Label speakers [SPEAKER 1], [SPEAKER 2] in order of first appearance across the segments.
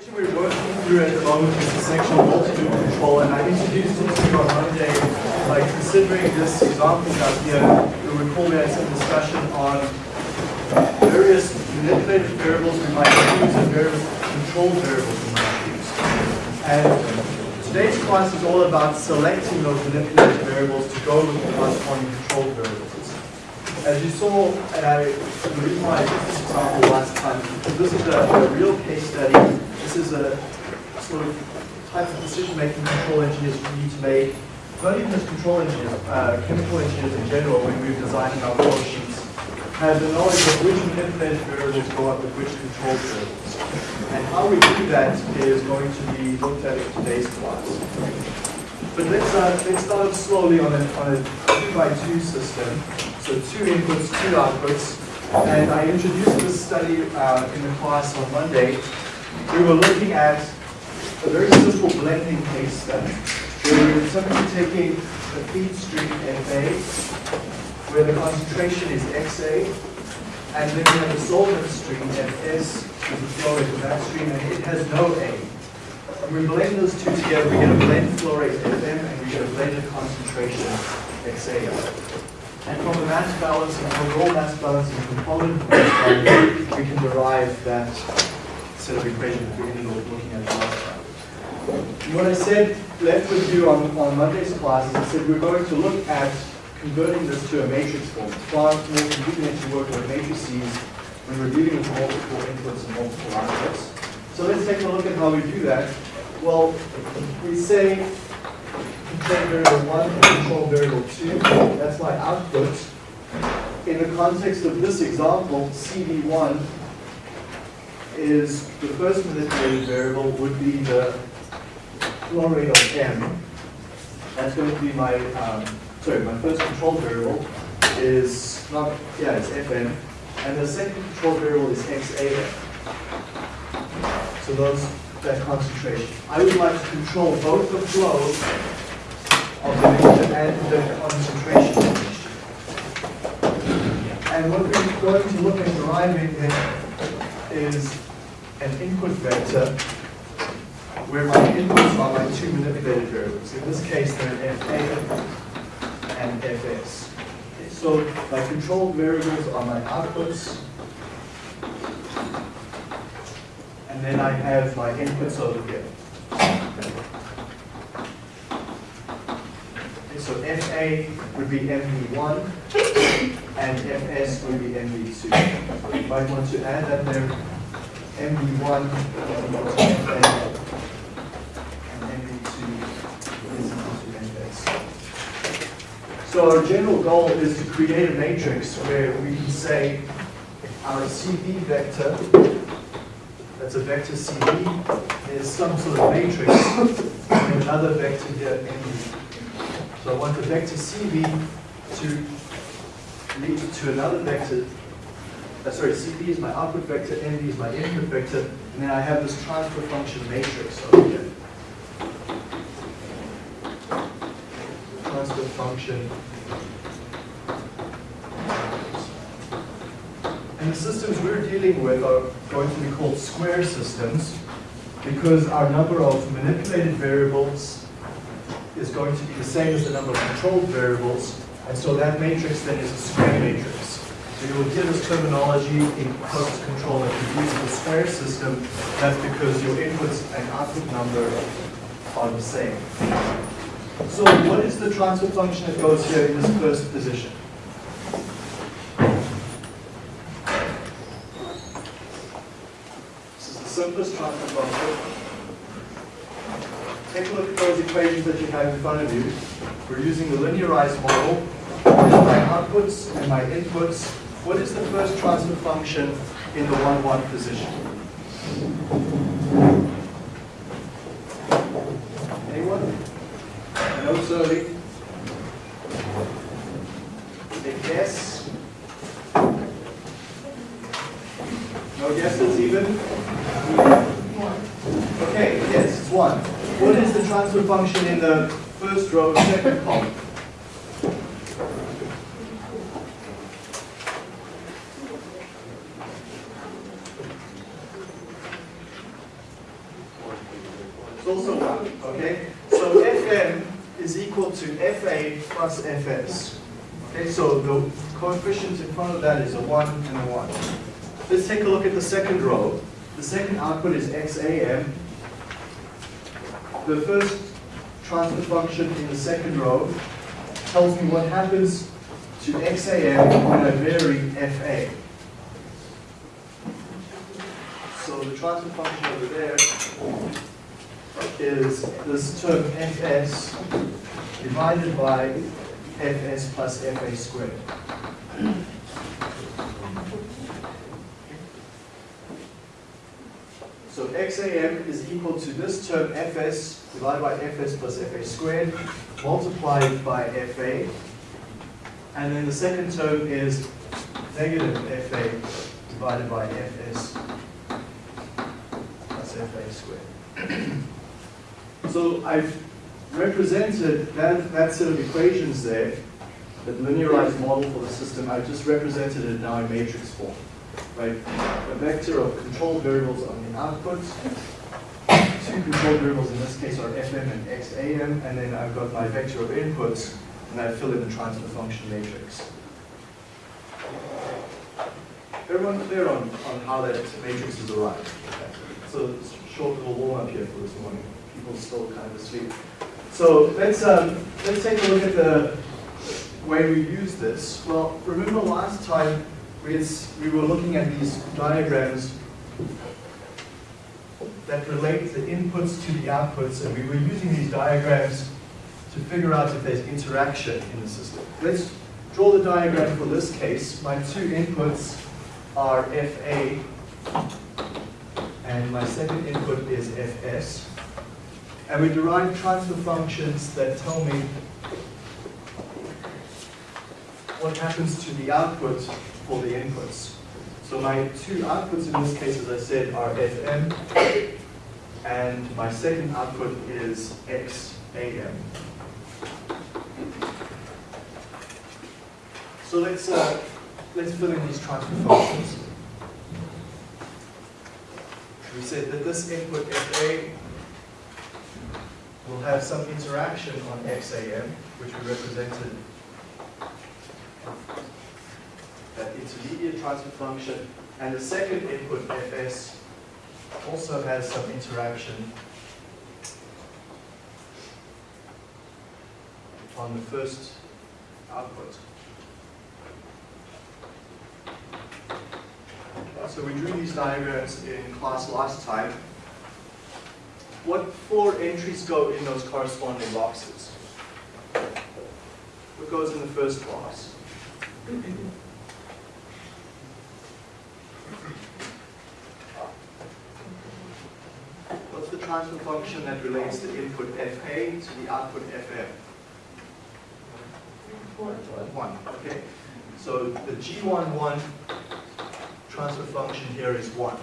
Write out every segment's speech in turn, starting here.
[SPEAKER 1] section we're working through at the moment is the section of multi-loop control, and I introduced it to you on Monday by considering this example down here. You'll recall we had some discussion on various manipulated variables we might use and various control variables we might use. And today's class is all about selecting those manipulated variables to go with the corresponding control variables. As you saw, and I, why I example last time, this is a, a real case study. This is a sort of type of decision-making control engineers need to make. Not even as control engineers, uh, chemical engineers in general, when we're designing our flow sheets, have the knowledge of which manipulated variables go up with which control variables. And how we do that is going to be looked at in today's class. But let's, uh, let's start slowly on a, on a two by two system. So two inputs, two outputs. And I introduced this study uh, in the class on Monday. We were looking at a very simple blending case study. Where we were simply taking a feed stream FA, where the concentration is XA, and then we have a solvent stream FS, which is the flow that stream, and it has no A. When we blend those two together, we get a blend flow rate FM and we get a blended concentration XA. And from the mass balance and overall mass balance and component balance, we can derive that set of equations we ended looking at last time. What I said left with you on, on Monday's class is I said we're going to look at converting this to a matrix form, far more convenient to work with matrices when we're dealing with multiple inputs and multiple outputs. So let's take a look at how we do that. Well, we say control variable 1 and control variable 2, that's my output. In the context of this example, CV1 is the first manipulated variable would be the flow rate of M. That's going to be my, um, sorry, my first control variable is not, yeah, it's FM. And the second control variable is XAF. So those, that concentration. I would like to control both the flow of the mixture and the concentration of the mixture. And what we're going to look at deriving is an input vector where my inputs are my two manipulated variables. In this case, they're FA and FS. So my controlled variables are my outputs, and then I have my inputs over here. Okay, so FA would be MV1, and FS would be MV2. You might want to add that there, MV1 and So our general goal is to create a matrix where we can say our CV vector, that's a vector CV, is some sort of matrix, and another vector here, MV. So I want the vector CV to lead to another vector, uh, sorry, CV is my output vector, MV is my input vector, and then I have this transfer function matrix over here. Transfer function. And the systems we're dealing with are going to be called square systems because our number of manipulated variables is going to be the same as the number of controlled variables, and so that matrix then is a square matrix. So you will hear this terminology in process control that you use the square system, that's because your inputs and output number are the same. So what is the transfer function that goes here in this first position? This is the simplest transfer function. Take a look at those equations that you have in front of you. We're using the linearized model. My outputs and my inputs. What is the first transfer function in the 1-1 position? Anyone? It's early. A guess? No guesses even? Okay, yes, it's one. What is the transfer function in the first row, second column? also 1, okay? So Fm is equal to Fa plus Fs. Okay, so the coefficient in front of that is a 1 and a 1. Let's take a look at the second row. The second output is XAM. The first transfer function in the second row tells me what happens to XAM when I vary FA. So the transfer function over there is this term Fs divided by Fs plus Fa squared. So XAM is equal to this term Fs divided by Fs plus Fa squared multiplied by Fa. And then the second term is negative Fa divided by Fs plus Fa squared. so I've represented that, that set of equations there, that linearized model for the system, I've just represented it now in matrix form. Right? A vector of control variables on the output. Two control variables in this case are fm and xam, and then I've got my vector of inputs, and I fill in the transfer function matrix. Everyone clear on, on how that matrix is arrived? Okay. So short little warm up here for this morning. People still kind of asleep. So let's um, let's take a look at the way we use this. Well, remember last time we, we were looking at these diagrams that relate the inputs to the outputs, and we were using these diagrams to figure out if there's interaction in the system. Let's draw the diagram for this case. My two inputs are FA, and my second input is FS. And we derive transfer functions that tell me what happens to the output for the inputs. So my two outputs in this case, as I said, are FM, and my second output is XAM. So let's, uh, let's fill in these transfer functions. We said that this input FA will have some interaction on XAM, which we represented that intermediate transfer function, and the second input Fs also has some interaction on the first output. So we drew these diagrams in class last time what four entries go in those corresponding boxes? What goes in the first box? What's the transfer function that relates the input FA to the output FM? One, okay. So the G11 transfer function here is one.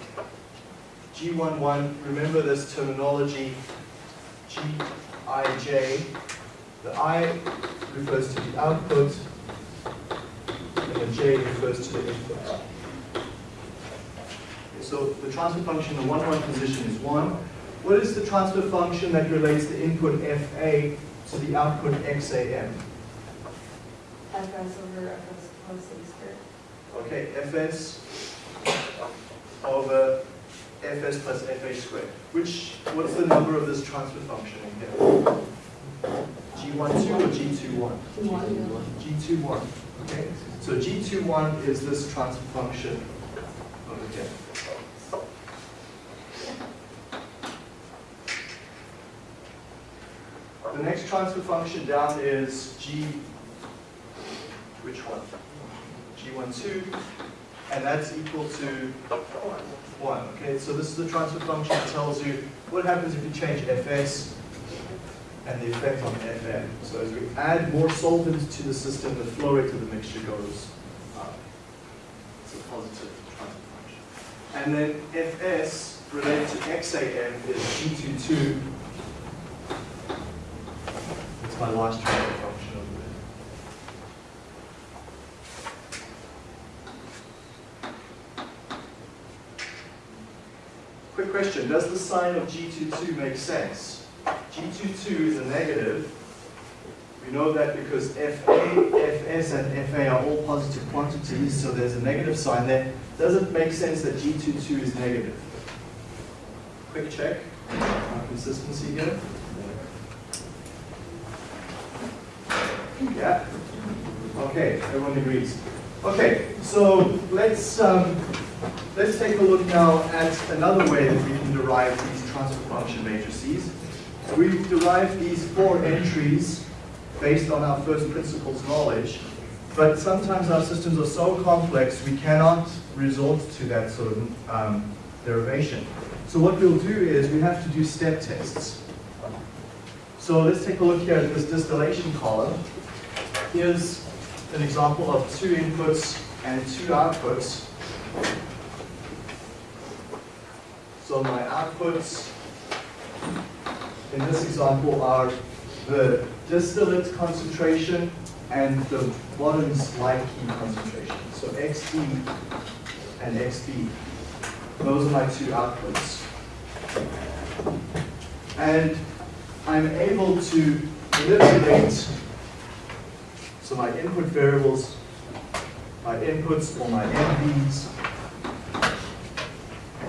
[SPEAKER 1] G11, remember this terminology, Gij, the I refers to the output, and the J refers to the input. So the transfer function in the 1, 1 position is 1. What is the transfer function that relates the input FA to the output XAM?
[SPEAKER 2] Fs over Fs plus A squared.
[SPEAKER 1] Okay, Fs over fs plus fa squared. Which, what's the number of this transfer function in here? G12 or G21?
[SPEAKER 2] G21.
[SPEAKER 1] G21, okay? So G21 is this transfer function over here. The next transfer function down is G, which one? G12, and that's equal to 1. Okay, so this is the transfer function that tells you what happens if you change Fs and the effect on Fm. So as we add more solvent to the system, the flow rate of the mixture goes up. It's a positive transfer function. And then Fs related to XAM is G22. It's my last transfer function quick question, does the sign of G22 make sense? G22 is a negative. We know that because FA, FS, and FA are all positive quantities, so there's a negative sign there. Does it make sense that G22 is negative? Quick check, consistency here. Yeah? Okay, everyone agrees. Okay, so let's, um, let's take a look now at another way that we can derive these transfer function matrices. We've derived these four entries based on our first principles knowledge, but sometimes our systems are so complex we cannot resort to that sort of um, derivation. So what we'll do is we have to do step tests. So let's take a look here at this distillation column. Here's an example of two inputs and two outputs. So my outputs in this example are the distillate concentration and the bottom's light key concentration. So XD and XB. Those are my two outputs. And I'm able to manipulate so my input variables, my inputs or my MVs.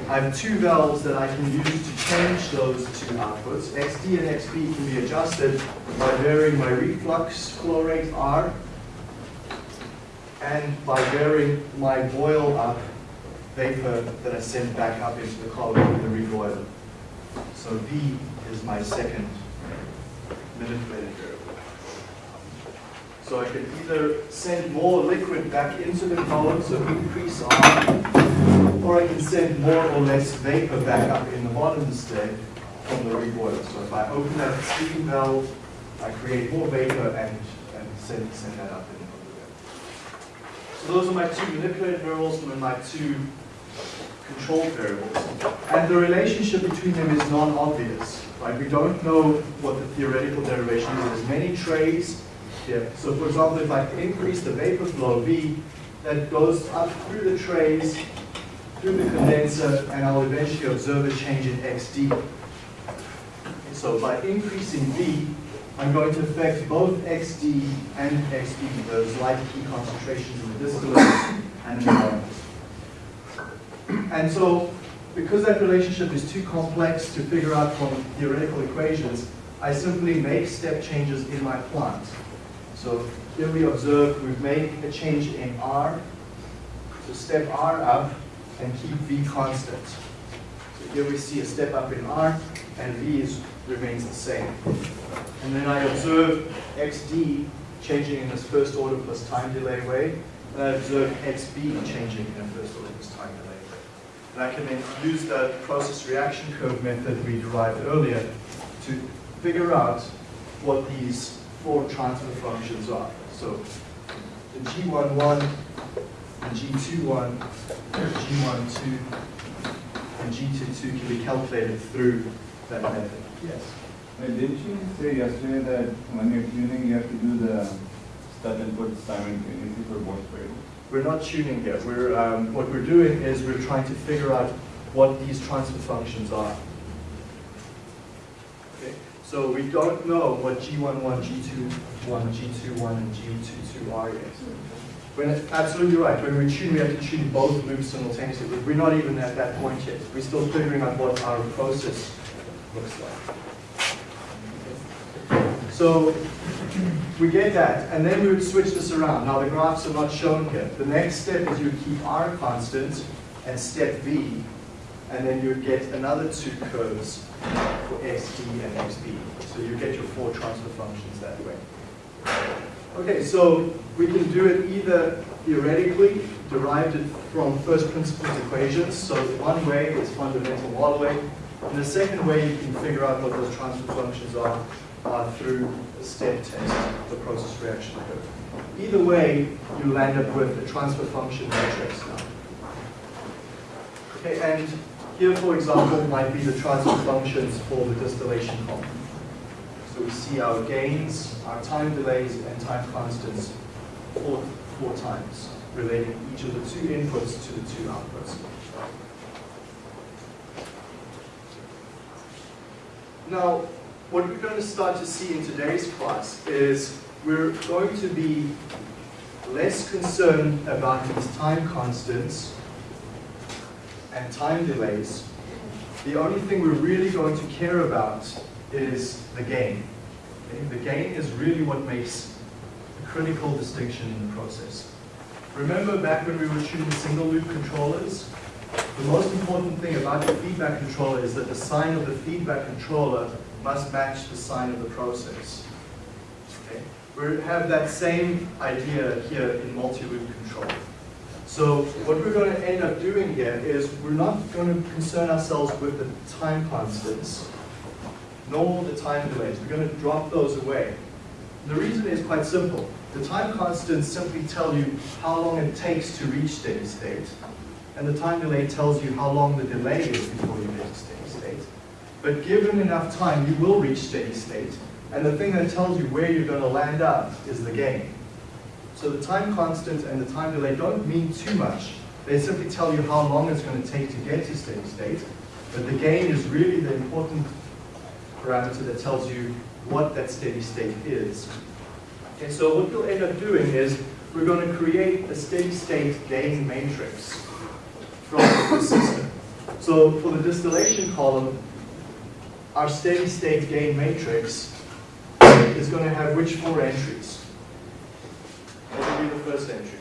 [SPEAKER 1] I have two valves that I can use to change those two outputs. XD and XB can be adjusted by varying my reflux flow rate R and by varying my boil up vapor that I send back up into the column in the reboiler. So V is my second manipulated variable. So I can either send more liquid back into the column, so increase R, or I can send more or less vapor back up in the bottom instead from the reboiler. So if I open that steam valve, I create more vapor and, and send, send that up in the So those are my two manipulated variables and my two control variables. And the relationship between them is non-obvious. Right? We don't know what the theoretical derivation is. There's many trays here. So for example, if I increase the vapor flow V, that goes up through the trays, through the condenser, and I'll eventually observe a change in XD. So by increasing V, I'm going to affect both XD and XB, those light key concentrations in the distillate and the And so, because that relationship is too complex to figure out from theoretical equations, I simply make step changes in my plant. So here we observe we've made a change in R. So step R up and keep V constant. So here we see a step up in R and V is, remains the same. And then I observe XD changing in this first order plus time delay way. And I observe XB changing in a first order plus time delay way. And I can then use the process reaction curve method we derived earlier to figure out what these four transfer functions are. So the G11 and G21, G12, and G22 can be calculated through that method. Yes?
[SPEAKER 3] Wait, didn't you say yesterday that when you're tuning, you have to do the step input simultaneously for both variables?
[SPEAKER 1] We're not tuning here. We're, um, what we're doing is we're trying to figure out what these transfer functions are. So we don't know what G11, G21, G21, and G22 are yet. We're absolutely right. When we tune, we have to tune both loops simultaneously. We're not even at that point yet. We're still figuring out what our process looks like. So we get that, and then we would switch this around. Now the graphs are not shown here. The next step is you keep R constant and step V, and then you get another two curves for XD and XB. So you get your four transfer functions that way. Okay, so we can do it either theoretically, derived it from first principles equations. So one way is fundamental modeling. And the second way you can figure out what those transfer functions are uh, through a step test, the process reaction curve. Either way, you land up with a transfer function matrix now. Okay, and here, for example, might be the transfer functions for the distillation column. So we see our gains, our time delays, and time constants four, four times, relating each of the two inputs to the two outputs. Now, what we're going to start to see in today's class is we're going to be less concerned about these time constants and time delays. The only thing we're really going to care about is the gain. The gain is really what makes a critical distinction in the process. Remember back when we were shooting single loop controllers? The most important thing about the feedback controller is that the sign of the feedback controller must match the sign of the process. Okay? We have that same idea here in multi-loop control. So what we're going to end up doing here is we're not going to concern ourselves with the time constants, nor the time delays. We're going to drop those away. The reason is quite simple. The time constants simply tell you how long it takes to reach steady state, and the time delay tells you how long the delay is before you reach steady state. But given enough time, you will reach steady state, and the thing that tells you where you're going to land up is the gain. So the time constant and the time delay don't mean too much. They simply tell you how long it's going to take to get to steady state, but the gain is really the important parameter that tells you what that steady state is. Okay, so what you'll end up doing is we're going to create a steady state gain matrix from the system. So for the distillation column, our steady state gain matrix is going to have which four entries? What will be the first entry?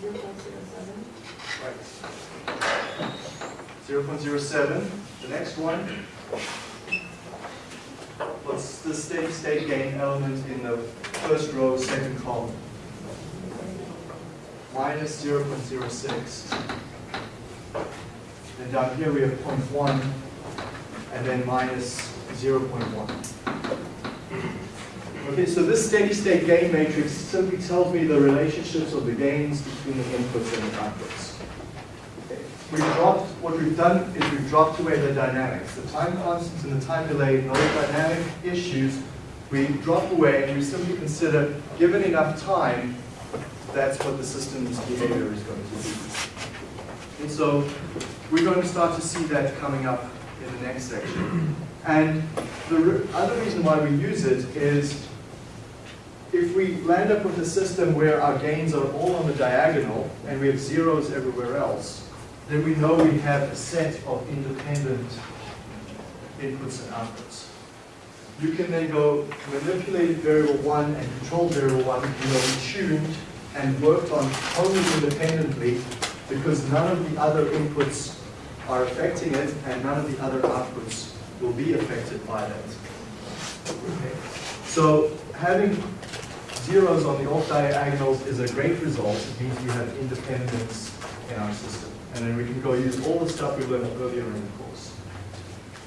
[SPEAKER 2] Zero point zero seven.
[SPEAKER 1] Right. 0.07. The next one. What's the steady state gain element in the first row, second column? Minus 0.06. And down here we have 0.1 and then minus 0.1. Okay, so this steady state gain matrix simply tells me the relationships of the gains between the inputs and the outputs. Okay, We've dropped, what we've done is we've dropped away the dynamics. The time constants and the time delay, and all the dynamic issues, we drop away and we simply consider, given enough time, that's what the system's behavior is going to be. And so we're going to start to see that coming up in the next section. And the other reason why we use it is if we land up with a system where our gains are all on the diagonal and we have zeros everywhere else, then we know we have a set of independent inputs and outputs. You can then go manipulate variable one and control variable one, you know, tuned and worked on totally independently because none of the other inputs are affecting it and none of the other outputs will be affected by that. Okay. So having zeros on the off diagonals is a great result. It means we have independence in our system. And then we can go use all the stuff we learned earlier in the course.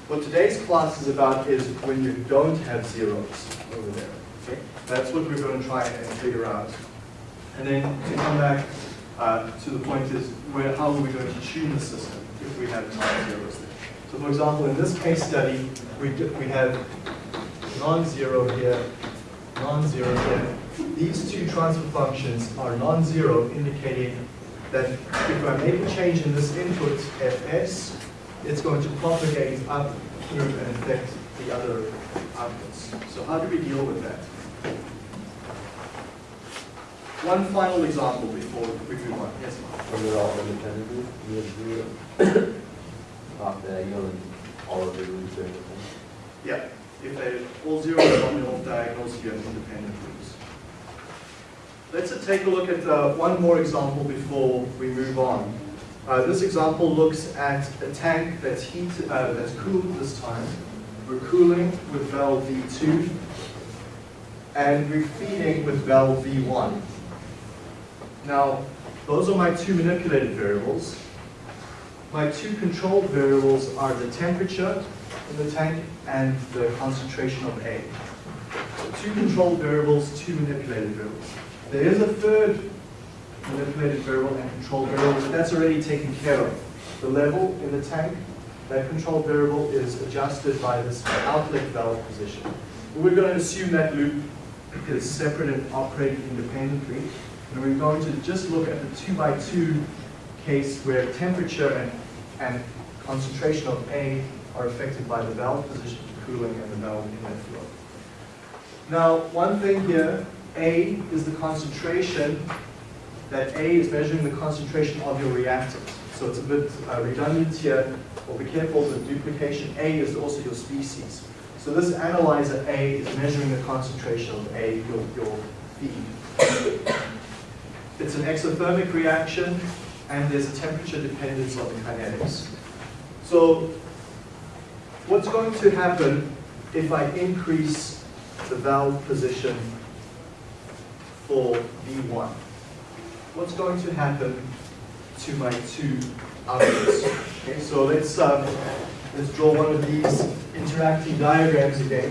[SPEAKER 1] What today's class is about is when you don't have zeros over there. Okay? That's what we're going to try and figure out. And then to come back uh, to the point is where, how are we going to tune the system if we have non-zeros there? So for example, in this case study, we, we have non-zero here, non-zero here. These two transfer functions are non-zero, indicating that if I make a change in this input fs, it's going to propagate up through and affect the other outputs. So how do we deal with that? One final example before we move on. Yes, Mark?
[SPEAKER 4] When they're all independently, you have zero, and all of the roots or anything.
[SPEAKER 1] Yeah, if they all zero on the off diagonals, you have independent loops. Let's take a look at uh, one more example before we move on. Uh, this example looks at a tank that's heat, uh, that's cooled this time. We're cooling with valve V2, and we're feeding with valve V1. Now, those are my two manipulated variables. My two controlled variables are the temperature in the tank and the concentration of A. Two controlled variables, two manipulated variables. There is a third manipulated variable and controlled variable, but that's already taken care of. The level in the tank, that controlled variable is adjusted by this outlet valve position. We're going to assume that loop is separate and operating independently. And we're going to just look at the two by two case where temperature and, and concentration of A are affected by the valve position, the cooling, and the valve inlet flow. Now, one thing here, A is the concentration, that A is measuring the concentration of your reactant. So it's a bit uh, redundant here, or be careful with duplication. A is also your species. So this analyzer A is measuring the concentration of A, your, your feed. It's an exothermic reaction, and there's a temperature dependence on the kinetics. So what's going to happen if I increase the valve position for V1? What's going to happen to my two outputs? Okay, so let's, um, let's draw one of these interacting diagrams again.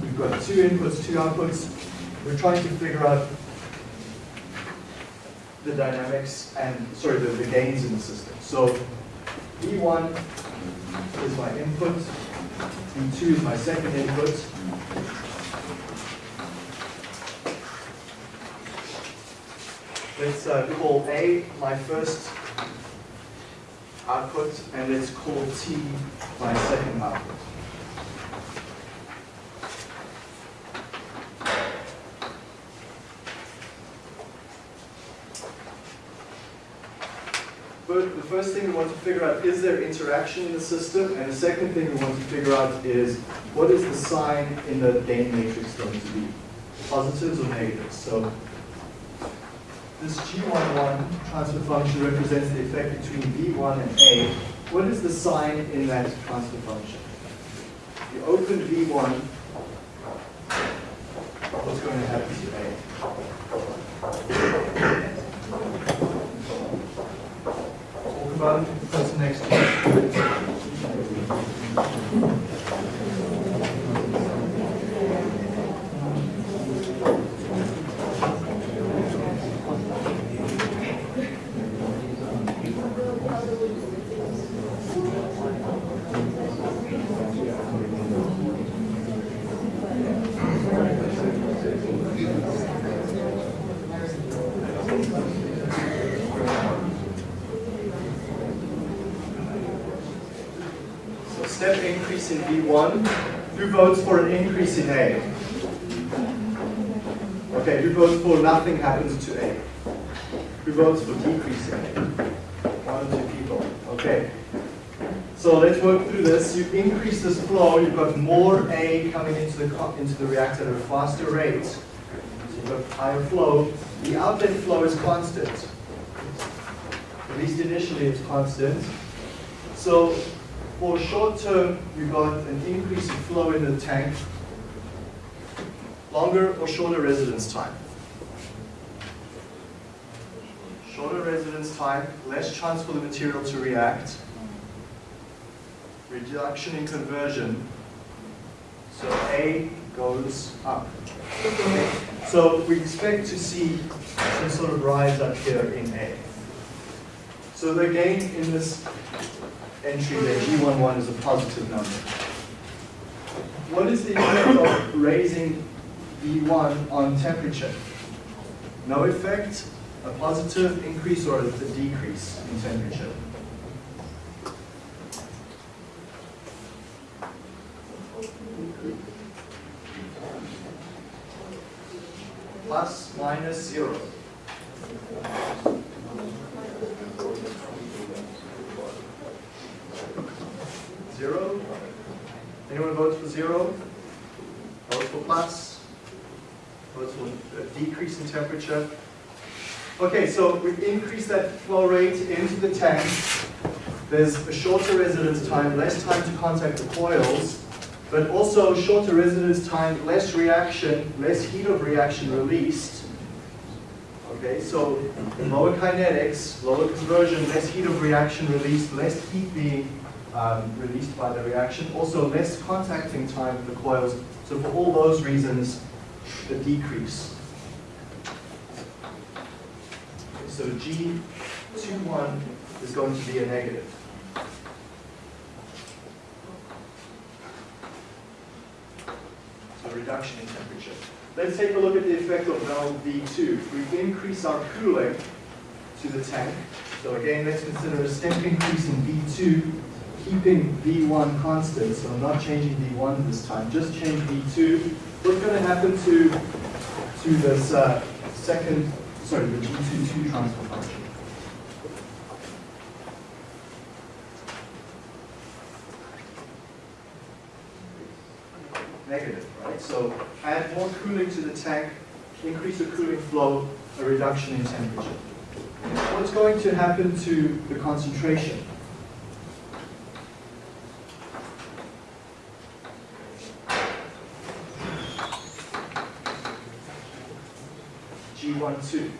[SPEAKER 1] We've got two inputs, two outputs. We're trying to figure out the dynamics and, sorry, the, the gains in the system. So V1 is my input, V2 is my second input. Let's uh, call A my first output, and let's call T my second output. But the first thing we want to figure out, is there interaction in the system? And the second thing we want to figure out is, what is the sign in the gain matrix going to be? Positives or negatives? So this G11 transfer function represents the effect between V1 and A. What is the sign in that transfer function? If you open V1, what's going to happen to A? What's the next one? So step in V1. Who votes for an increase in A? Okay, who votes for nothing happens to A? Who votes for decrease in A? One or two people. Okay. So let's work through this. You increase this flow, you've got more A coming into the, into the reactor at a faster rate. So you've got higher flow. The outlet flow is constant. At least initially it's constant. So for short term, you got an increase in flow in the tank, longer or shorter residence time. Shorter residence time, less chance for the material to react, reduction in conversion, so A goes up. So we expect to see some sort of rise up here in A. So the gain in this entry there, G11 is a positive number. What is the effect of raising V1 on temperature? No effect, a positive increase or a decrease in temperature? Plus, minus. Zero? Anyone votes for zero? Votes for plus? Votes for a temperature? Okay, so we increase that flow rate into the tank. There's a shorter residence time, less time to contact the coils, but also shorter residence time, less reaction, less heat of reaction released. Okay, so lower kinetics, lower conversion, less heat of reaction released, less heat being um, released by the reaction, also less contacting time with the coils. So for all those reasons, the decrease. Okay, So G21 is going to be a negative. So reduction in temperature. Let's take a look at the effect of valve V2. We increase our cooling to the tank. So again, let's consider a step increase in V2 keeping V1 constant, so I'm not changing V1 this time, just change V2. What's going to happen to, to this uh, second, sorry, the G22 transfer function? Negative, right? So add more cooling to the tank, increase the cooling flow, a reduction in temperature. What's going to happen to the concentration? G12.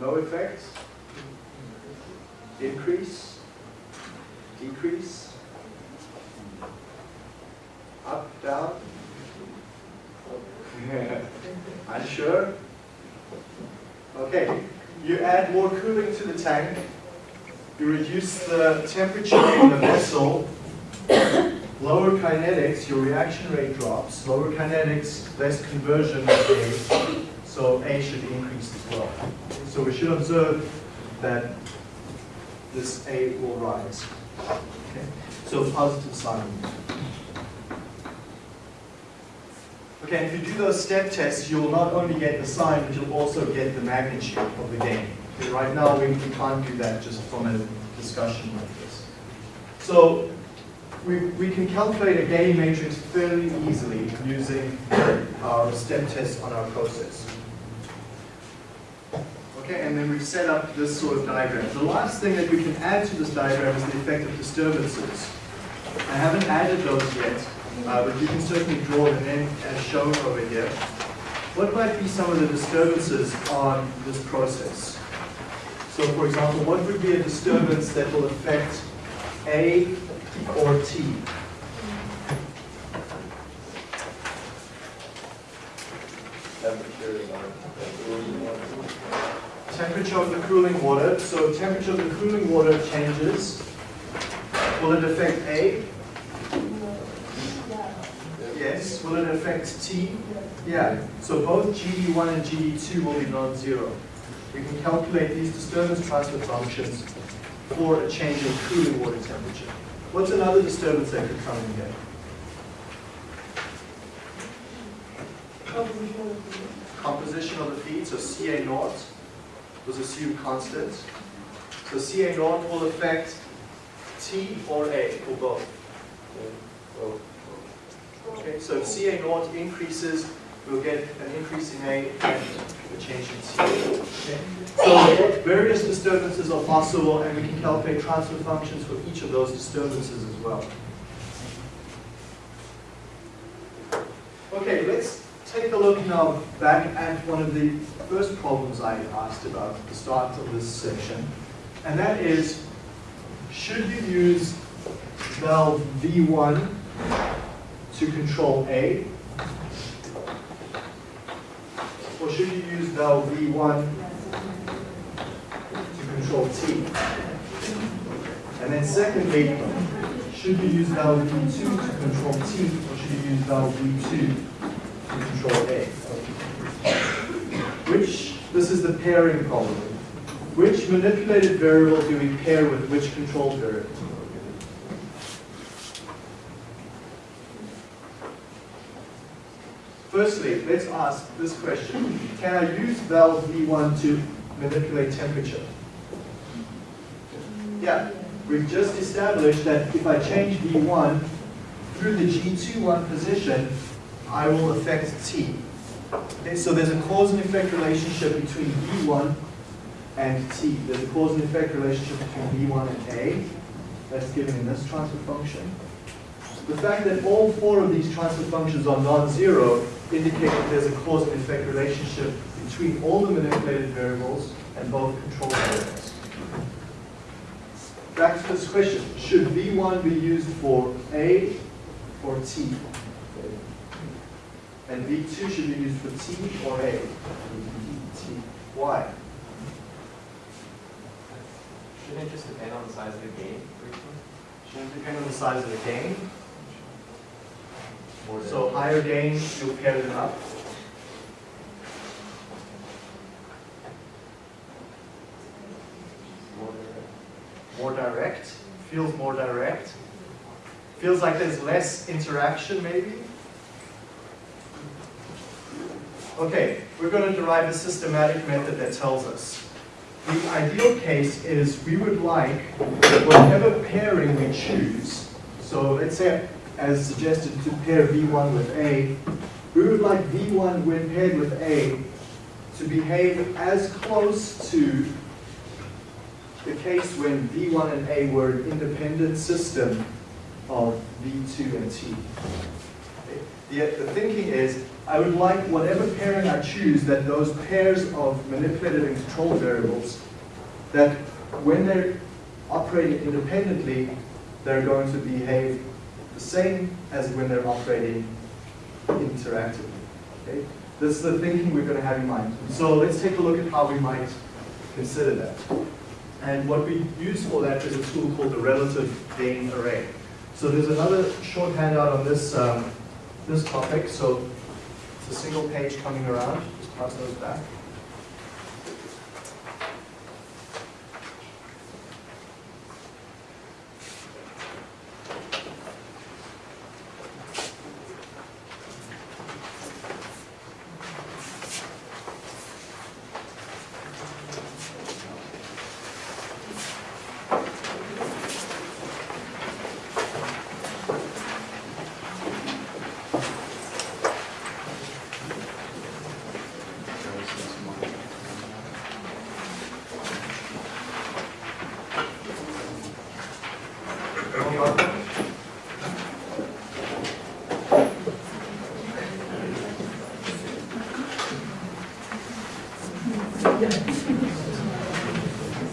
[SPEAKER 1] No effect? Increase? Decrease? Up, down? Unsure? Okay, you add more cooling to the tank, you reduce the temperature in the vessel, lower kinetics, your reaction rate drops, lower kinetics, less conversion of A, so A should increase as well. So we should observe that this A will rise. Okay? So positive sign. Okay, if you do those step tests, you'll not only get the sign, but you'll also get the magnitude of the gain. Okay, right now, we, can't do that just from a discussion like this. So we, we can calculate a gain matrix fairly easily using our step test on our process. Okay, and then we've set up this sort of diagram. The last thing that we can add to this diagram is the effect of disturbances. I haven't added those yet, uh, but you can certainly draw them in as shown over here. What might be some of the disturbances on this process? So for example, what would be a disturbance that will affect A or T?
[SPEAKER 4] Temperature is on,
[SPEAKER 1] Temperature of the cooling water. So temperature of the cooling water changes. Will it affect A? Yes. Will it affect T? Yeah. So both GD1 and GD2 will be non-zero. We can calculate these disturbance transfer functions for a change in cooling water temperature. What's another disturbance that could come in here? Composition of the feed, so Ca naught was assumed constant. So Ca naught will affect T or A, or both. Okay, so if Ca naught increases, we'll get an increase in A and a change in C. Okay? So various disturbances are possible, and we can calculate transfer functions for each of those disturbances as well. Okay, let's take a look now back at one of the first problems I asked about at the start of this section, and that is, should you use valve V1 to control A, or valve V1 to control T? And then secondly, should you use valve V2 to control T, or should you use valve V2 to control A? Which, this is the pairing problem. Which manipulated variable do we pair with which control variable? Firstly, let's ask this question. Can I use valve V1 to manipulate temperature? Yeah, we've just established that if I change V1 through the G21 position, I will affect T. Okay, so there's a cause and effect relationship between V1 and T. There's a cause and effect relationship between V1 and A. That's given in this transfer function. The fact that all four of these transfer functions are non-zero indicates that there's a cause and effect relationship between all the manipulated variables and both control variables. Back to this question, should V1 be used for A or T? And V2 should be used for T or A? T. Why?
[SPEAKER 4] Shouldn't it just depend on the size of the gain for each one?
[SPEAKER 1] Shouldn't it depend on the size of the gain. So higher gain, pair them up.
[SPEAKER 4] More
[SPEAKER 1] direct, feels more direct. Feels like there's less interaction maybe. Okay, we're going to derive a systematic method that tells us. The ideal case is we would like whatever pairing we choose. So let's say, as suggested, to pair V1 with A, we would like V1 when paired with A to behave as close to the case when V1 and A were an independent system of V2 and T. The, the thinking is, I would like whatever pairing I choose, that those pairs of manipulated and controlled variables, that when they're operating independently, they're going to behave the same as when they're operating interactively. Okay? This is the thinking we're going to have in mind. So let's take a look at how we might consider that. And what we use for that is a tool called the relative gain array. So there's another short handout on this, um, this topic. So it's a single page coming around. Just pass those back.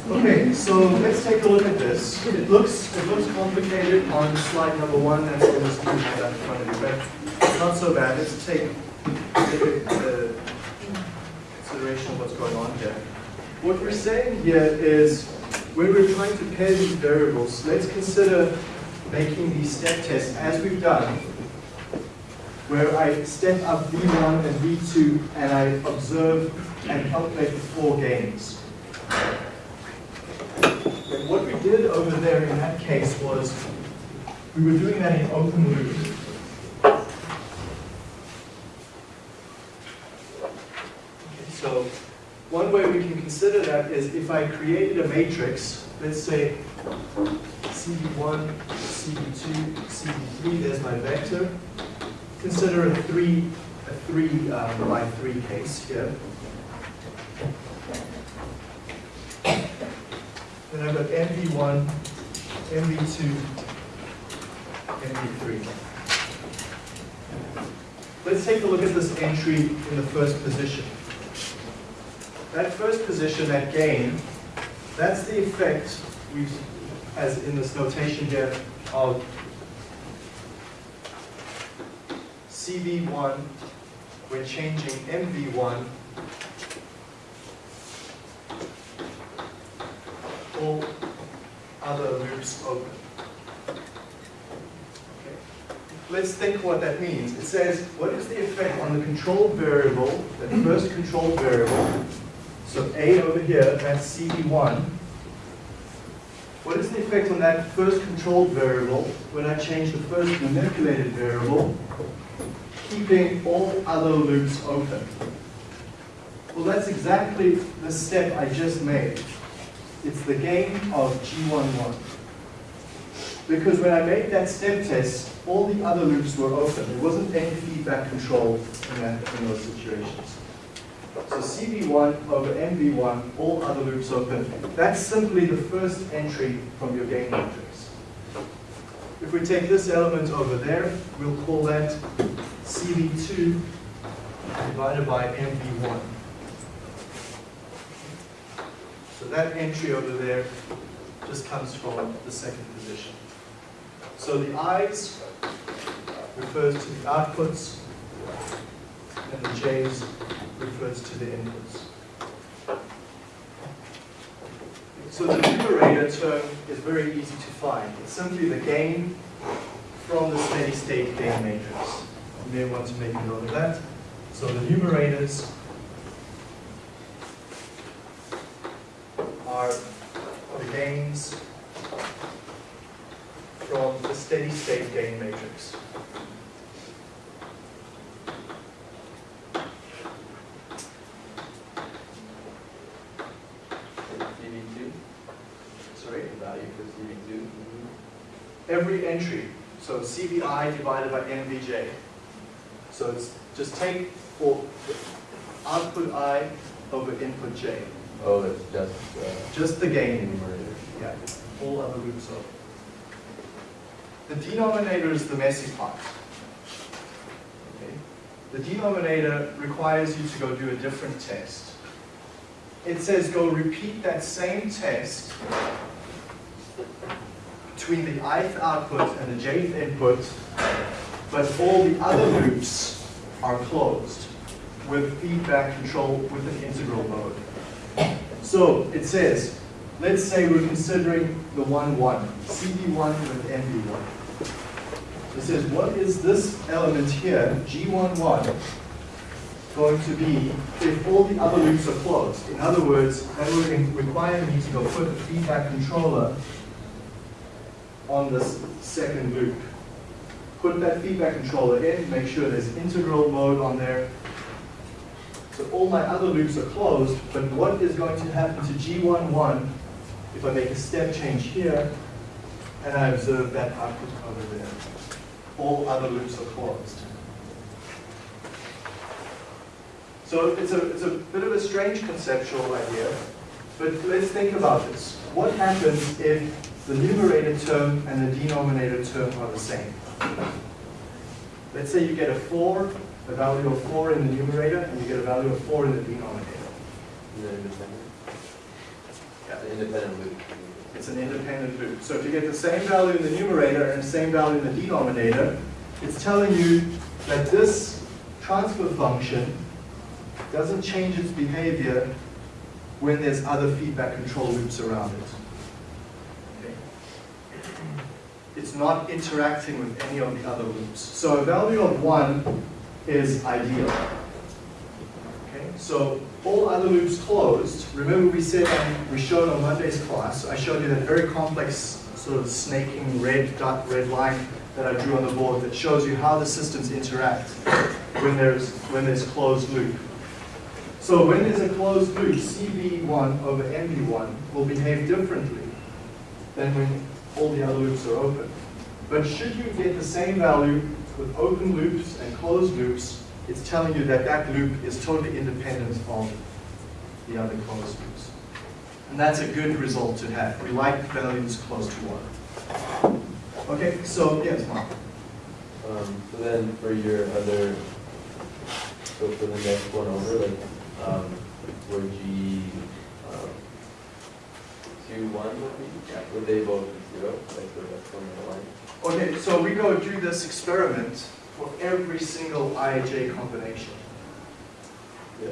[SPEAKER 1] Okay, so let's take a look at this. It looks, it looks complicated on slide number one, that's in this blue handout in front of you, but not so bad. Let's take, take consideration of what's going on here. What we're saying here is, when we're trying to pair these variables, let's consider making these step tests as we've done, where I step up V1 and V2 and I observe and calculate the four gains. And what we did over there in that case was, we were doing that in open loop. Okay, So, one way we can consider that is if I created a matrix, let's say CV1, CV2, CV3, there's my vector. Consider a three, a three um, by three case here. Then I've got MV1, MV2, MV3. Let's take a look at this entry in the first position. That first position, that gain, that's the effect, we, as in this notation here, of CV1 when changing MV1 all loops open. Okay. Let's think what that means. It says, what is the effect on the control variable, the first control variable? So A over here, that's CV1. What is the effect on that first controlled variable when I change the first manipulated variable, keeping all other loops open? Well, that's exactly the step I just made. It's the gain of G11. Because when I made that step test, all the other loops were open. There wasn't any feedback control in, that, in those situations. So CV1 over MV1, all other loops open. That's simply the first entry from your gain matrix. If we take this element over there, we'll call that CV2 divided by MV1. So that entry over there just comes from the second position. So the I's refers to the outputs, and the J's refers to the inputs. So the numerator term is very easy to find. It's simply the gain from the steady state gain matrix. You may want to make a note of that. So the numerators are the gains steady state gain matrix.
[SPEAKER 4] CV two,
[SPEAKER 1] Sorry?
[SPEAKER 4] the value for CV two.
[SPEAKER 1] every entry, so CVI divided by MVJ. So it's just take for output I over input J.
[SPEAKER 4] Oh, it's just, uh,
[SPEAKER 1] Just the gain, yeah, all other loops over. The denominator is the messy part. Okay? The denominator requires you to go do a different test. It says go repeat that same test between the ith output and the jth input, but all the other loops are closed with feedback control with an integral mode. So it says, let's say we're considering the 1, 1, CV1 with MV1. It says, what is this element here, G11, going to be if all the other loops are closed? In other words, that would require me to go put a feedback controller on this second loop. Put that feedback controller in, make sure there's integral mode on there. So all my other loops are closed, but what is going to happen to G11 if I make a step change here and I observe that output over there? All other loops are closed. So it's a, it's a bit of a strange conceptual idea, but let's think about this. What happens if the numerator term and the denominator term are the same? Let's say you get a 4, a value of 4 in the numerator, and you get a value of 4 in the denominator.
[SPEAKER 4] Independent. Independent loop.
[SPEAKER 1] It's an independent loop. So if you get the same value in the numerator and the same value in the denominator, it's telling you that this transfer function doesn't change its behavior when there's other feedback control loops around it. Okay. It's not interacting with any of the other loops. So a value of 1 is ideal. Okay, so all other loops closed. Remember we said, and we showed on Monday's class, I showed you that very complex sort of snaking red dot, red line that I drew on the board that shows you how the systems interact when there's, when there's closed loop. So when there's a closed loop, CV1 over MV1 will behave differently than when all the other loops are open. But should you get the same value with open loops and closed loops, it's telling you that that loop is totally independent of the other closed loops. And that's a good result to have. We like values close to one. Okay, so yes, Mark.
[SPEAKER 4] Um, so then for your other, so for the next one over, like, um, where G, um, two, one would be, would they both be zero, like the rest one in the line?
[SPEAKER 1] Okay, so we go do this experiment for every single IJ combination.
[SPEAKER 4] Yeah.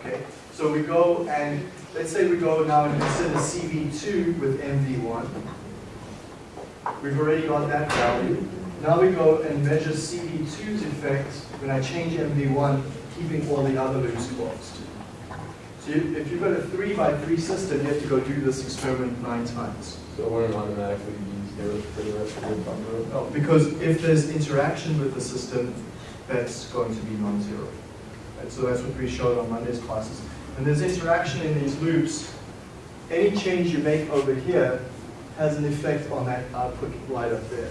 [SPEAKER 1] Okay, so we go and, let's say we go now and consider CV2 with MV1. We've already got that value. Now we go and measure CV2's effect when I change MV1, keeping all the other loops closed. So you- if you've got a three by three system, you have to go do this experiment nine times.
[SPEAKER 4] So it wouldn't automatically be for the rest of the buffer?
[SPEAKER 1] No, because if there's interaction with the system, that's going to be non-zero. Right, so that's what we showed on Monday's classes. When there's interaction in these loops, any change you make over here has an effect on that output right up there.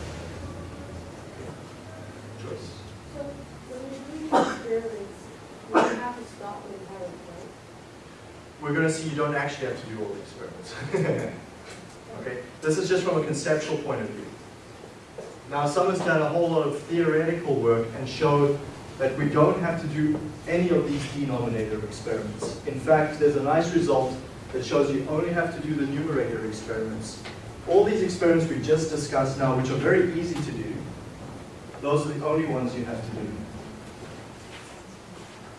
[SPEAKER 1] Joyce?
[SPEAKER 2] So when we do these experiments, we have to stop the entire right?
[SPEAKER 1] We're going to see you don't actually have to do all the experiments. okay, this is just from a conceptual point of view. Now, someone's done a whole lot of theoretical work and showed that we don't have to do any of these denominator experiments. In fact, there's a nice result that shows you only have to do the numerator experiments. All these experiments we just discussed now, which are very easy to do, those are the only ones you have to do.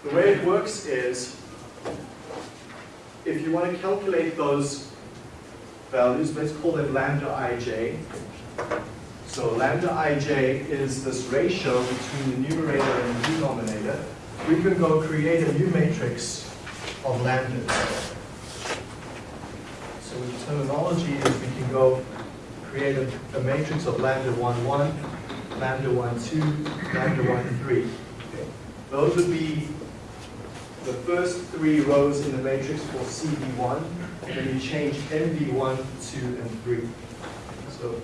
[SPEAKER 1] The way it works is, if you want to calculate those values, let's call them lambda ij. So lambda ij is this ratio between the numerator and the denominator. We can go create a new matrix of lambdas. So the terminology is we can go create a, a matrix of lambda 1, 1, lambda 1, 2, lambda 1, 3. Those would be the first three rows in the matrix for CV1, and then you change MV1, 2, and 3. So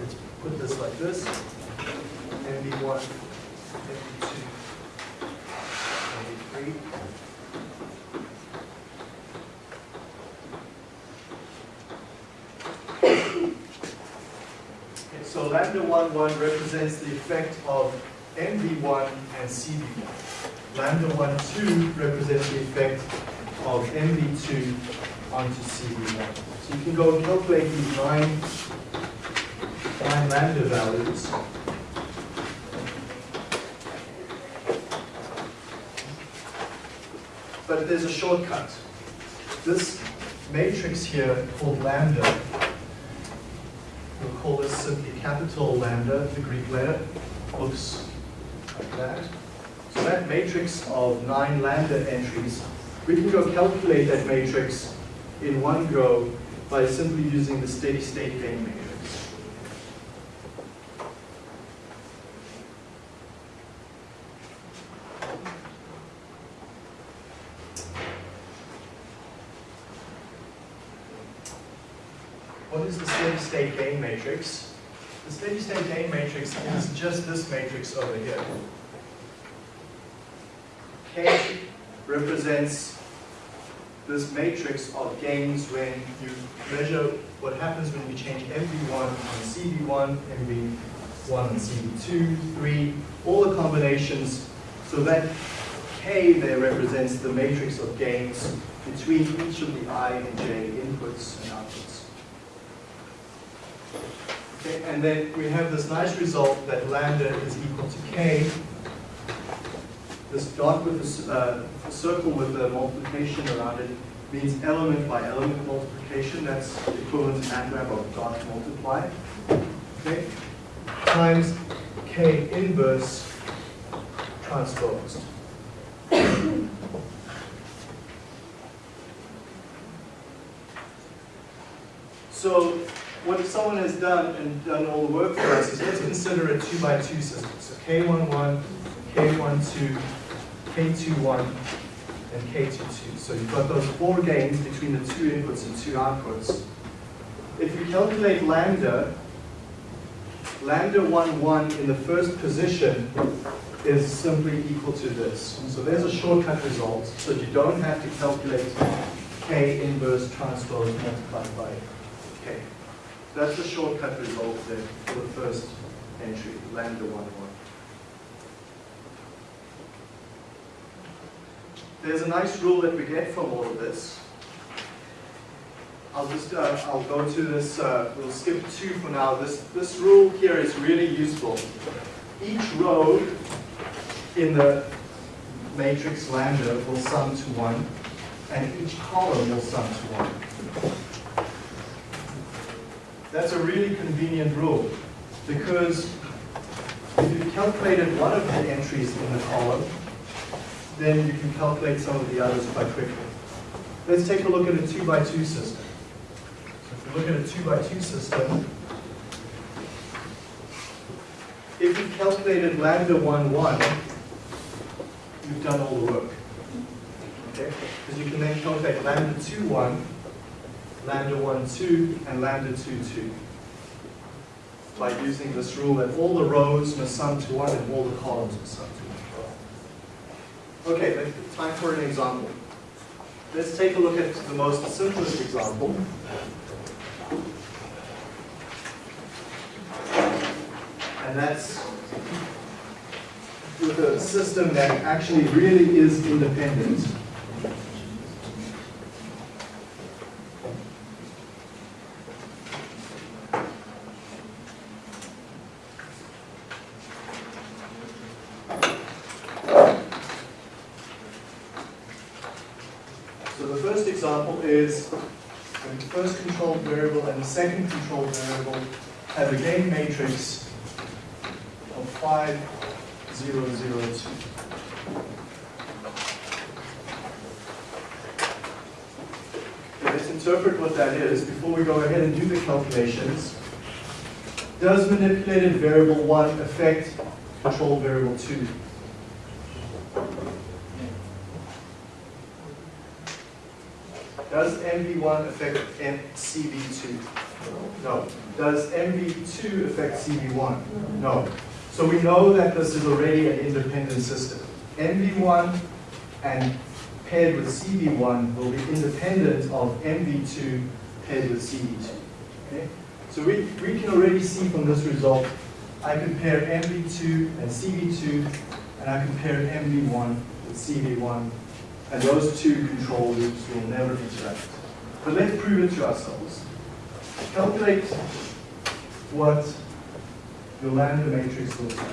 [SPEAKER 1] let's put this like this, MV1, MV2, MV3. Okay, so lambda 1, 1 represents the effect of MV1 and CV1. Lambda 1, 2 represents the effect of MV2 onto CV1. So you can go and calculate these nine, nine lambda values. But there's a shortcut. This matrix here called lambda, we'll call this simply capital lambda, the Greek letter, looks like that. So that matrix of nine lambda entries, we can go calculate that matrix in one go by simply using the steady state gain matrix. What is the steady state gain matrix? The steady state gain matrix is just this matrix over here. K represents this matrix of gains when you measure what happens when you change MV1 on CV1, MV1 on CV2, 3, all the combinations. So that K there represents the matrix of gains between each of the I and J inputs and outputs. Okay, and then we have this nice result that lambda is equal to K this dot with a uh, circle with a multiplication around it means element by element multiplication. That's equivalent to MATLAB of dot multiply. Okay? Times K inverse transposed. So what someone has done and done all the work for us is let's consider a two by two system. So K11, K12, K21, and K22. So you've got those four gains between the two inputs and two outputs. If you calculate lambda, lambda 1, 1 in the first position is simply equal to this. So there's a shortcut result, so you don't have to calculate K inverse transpose multiplied by K. That's the shortcut result there for the first entry, lambda 1, 1. There's a nice rule that we get from all of this. I'll just, uh, I'll go to this, uh, we'll skip two for now. This, this rule here is really useful. Each row in the matrix lambda will sum to one, and each column will sum to one. That's a really convenient rule, because if you calculated one of the entries in the column, then you can calculate some of the others quite quickly. Let's take a look at a two by two system. So if we look at a two by two system, if you calculated lambda 1, 1, you've done all the work. Okay? Because you can then calculate lambda 2, 1, lambda 1, 2, and lambda 2, 2. By using this rule that all the rows must sum to 1 and all the columns must sum to 1. Okay, time for an example. Let's take a look at the most simplest example. And that's with a system that actually really is independent. So the first example is when the first controlled variable and the second control variable have a gain matrix 5002. Okay, Let's interpret what that is before we go ahead and do the calculations. Does manipulated variable one affect control variable two? Does MV1 affect M- CV2? No. Does MV2 affect CV1? No. So we know that this is already an independent system. MV1 and paired with CV1 will be independent of MV2 paired with CV2. Okay? So we, we can already see from this result, I compare MV2 and CV2, and I compare MV1 with CV1, and those two control loops will never interact. But let's prove it to ourselves. Calculate what your lambda matrix looks like.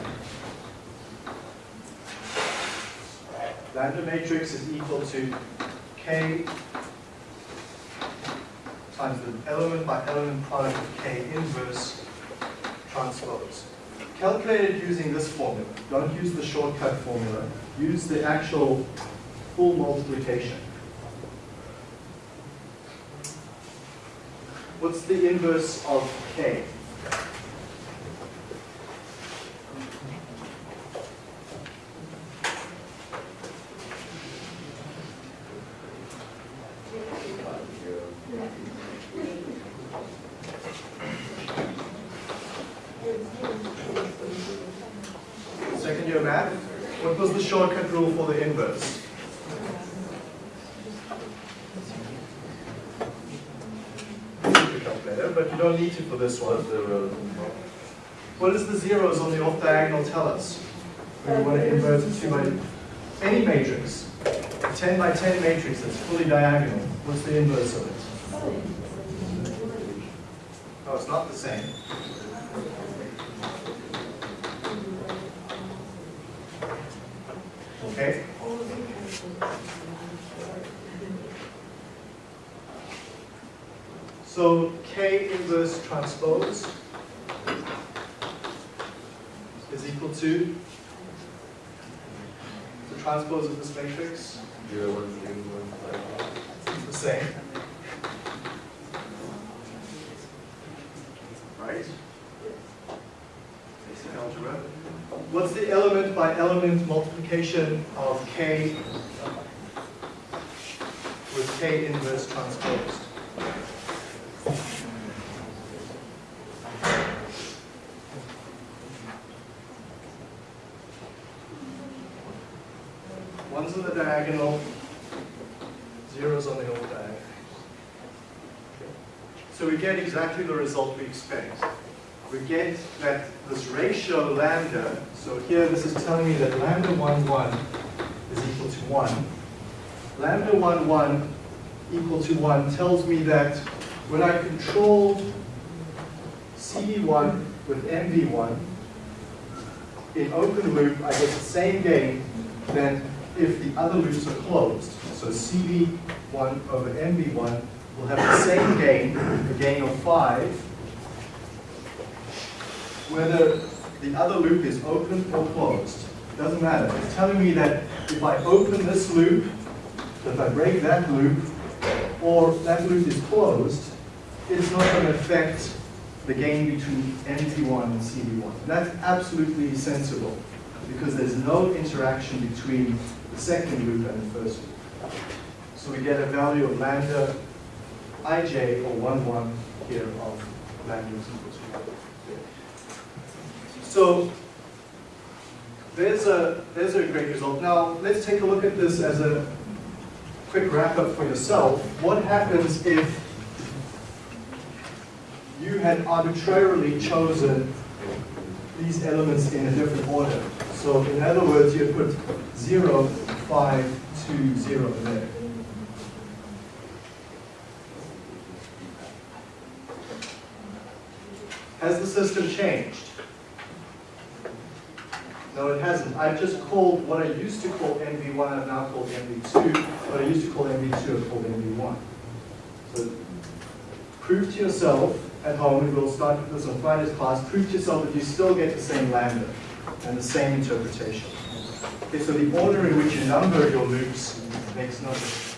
[SPEAKER 1] Lambda matrix is equal to K times the element by element product of K inverse transpose. Calculate it using this formula. Don't use the shortcut formula. Use the actual full multiplication. What's the inverse of K? Second year math. What was the shortcut rule for the inverse? Super calculator, but you don't need to for this one.
[SPEAKER 4] What's the rows involved?
[SPEAKER 1] What does the zeros on the off diagonal tell us? When we want to invert it to by any matrix, a 10 by 10 matrix that's fully diagonal, what's the inverse of it? Oh, it's not the same. Okay? So K inverse transpose is equal to the transpose of this matrix,
[SPEAKER 4] Zero, one, three, one, five.
[SPEAKER 1] it's the same. Right? Basic algebra. What's the element by element multiplication of K with K inverse transposed? One's on the diagonal, zero's on the off diagonal. So we get exactly the result we expect. We get that this ratio lambda, so here this is telling me that lambda 1, 1 is equal to 1. Lambda 1, 1 equal to 1 tells me that when I control CV1 with MV1, in open loop, I get the same gain than if the other loops are closed. So CV1 over MV1 will have the same gain, a gain of 5, whether the other loop is open or closed. It Doesn't matter. It's telling me that if I open this loop, if I break that loop, or that loop is closed, it's not going to affect the gain between MV1 and CV1. That's absolutely sensible because there's no interaction between second loop and the first loop. So we get a value of lambda ij or 1, 1 here of lambda is equal to 1. So there's a, there's a great result. Now let's take a look at this as a quick wrap up for yourself. What happens if you had arbitrarily chosen these elements in a different order? So in other words, you put 0, 5, 2, 0 there. Has the system changed? No, it hasn't. I've just called what I used to call MV1, I've now called MV2. What I used to call MV2, I've called MV1. So prove to yourself at home, and we'll start with this on Friday's class, prove to yourself that you still get the same lambda. and the same interpretation. Okay, so the order in which you number your loops makes no difference.